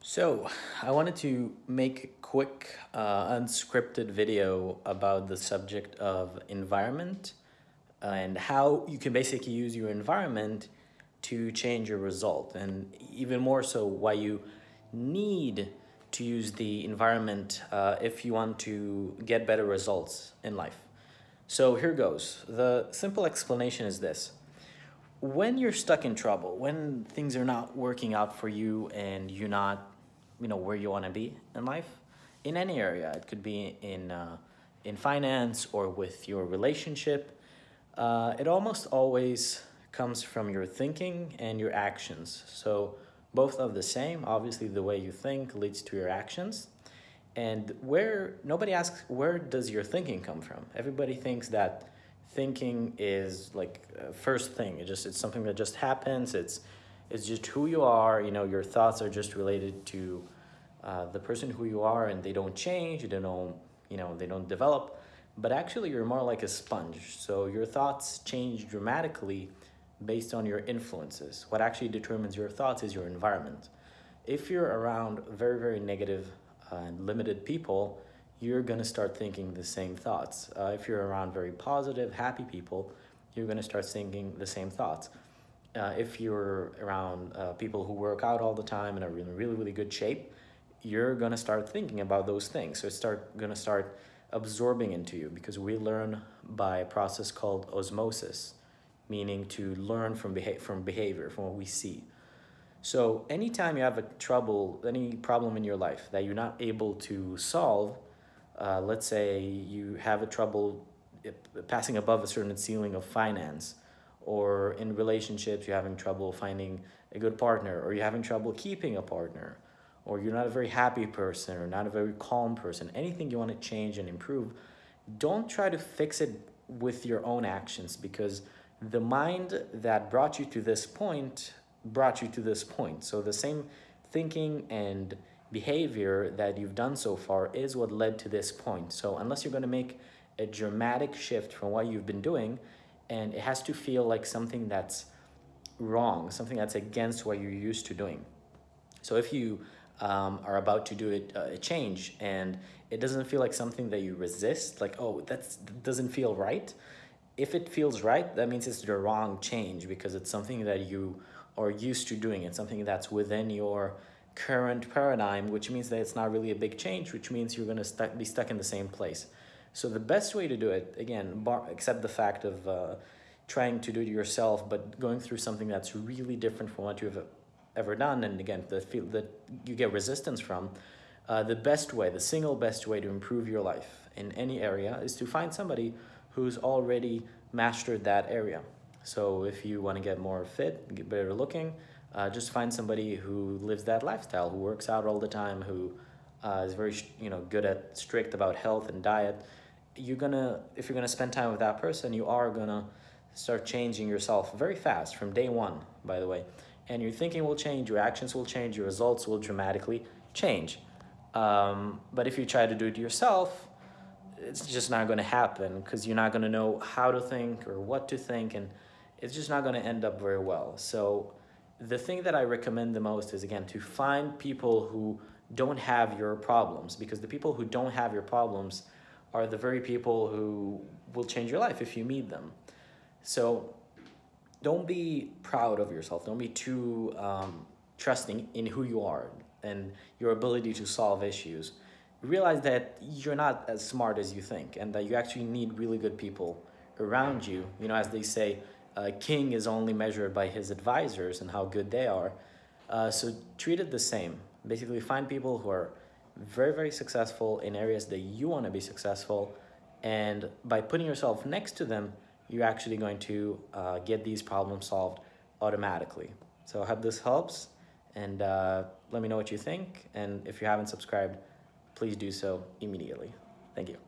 So I wanted to make a quick uh, unscripted video about the subject of environment and how you can basically use your environment to change your result and even more so why you need to use the environment uh, if you want to get better results in life. So here goes. The simple explanation is this. When you're stuck in trouble, when things are not working out for you and you're not you know where you want to be in life in any area it could be in uh, in finance or with your relationship uh, it almost always comes from your thinking and your actions. So both of the same obviously the way you think leads to your actions. And where nobody asks where does your thinking come from? Everybody thinks that thinking is like uh, first thing. It just it's something that just happens. It's it's just who you are. You know your thoughts are just related to uh, the person who you are and they don't change. They don't you know they don't develop. But actually you're more like a sponge. So your thoughts change dramatically based on your influences. What actually determines your thoughts is your environment. If you're around very very negative uh, and limited people you're going to start thinking the same thoughts uh, if you're around very positive happy people you're going to start thinking the same thoughts uh, if you're around uh, people who work out all the time and are in really, really good shape, you're going to start thinking about those things. So it's start going to start absorbing into you because we learn by a process called osmosis, meaning to learn from, beha from behavior, from what we see. So anytime you have a trouble, any problem in your life that you're not able to solve, uh, let's say you have a trouble eh, passing above a certain ceiling of finance, or in relationships you're having trouble finding a good partner or you're having trouble keeping a partner or you're not a very happy person or not a very calm person anything you want to change and improve don't try to fix it with your own actions because the mind that brought you to this point brought you to this point. So the same thinking and behavior that you've done so far is what led to this point so unless you're going to make a dramatic shift from what you've been doing and it has to feel like something that's wrong, something that's against what you're used to doing. So if you um, are about to do it, uh, a change and it doesn't feel like something that you resist, like, oh, that doesn't feel right. If it feels right, that means it's the wrong change because it's something that you are used to doing. It's something that's within your current paradigm, which means that it's not really a big change, which means you're going to stu be stuck in the same place. So the best way to do it, again, bar, except the fact of uh, trying to do it yourself, but going through something that's really different from what you've ever done, and again, the feel that you get resistance from, uh, the best way, the single best way to improve your life in any area is to find somebody who's already mastered that area. So if you want to get more fit, get better looking, uh, just find somebody who lives that lifestyle, who works out all the time, who uh, is very you know good at strict about health and diet. You're gonna if you're gonna spend time with that person you are gonna start changing yourself very fast from day one by the way. And your thinking will change your actions will change your results will dramatically change. Um, but if you try to do it yourself it's just not going to happen because you're not going to know how to think or what to think and it's just not going to end up very well. So the thing that i recommend the most is again to find people who don't have your problems because the people who don't have your problems are the very people who will change your life if you meet them. So don't be proud of yourself. Don't be too um, trusting in who you are and your ability to solve issues. Realize that you're not as smart as you think and that you actually need really good people around you. You know, as they say, a king is only measured by his advisors and how good they are. Uh, so treat it the same. Basically, find people who are very, very successful in areas that you want to be successful. And by putting yourself next to them, you're actually going to uh, get these problems solved automatically. So I hope this helps and uh, let me know what you think. And if you haven't subscribed, please do so immediately. Thank you.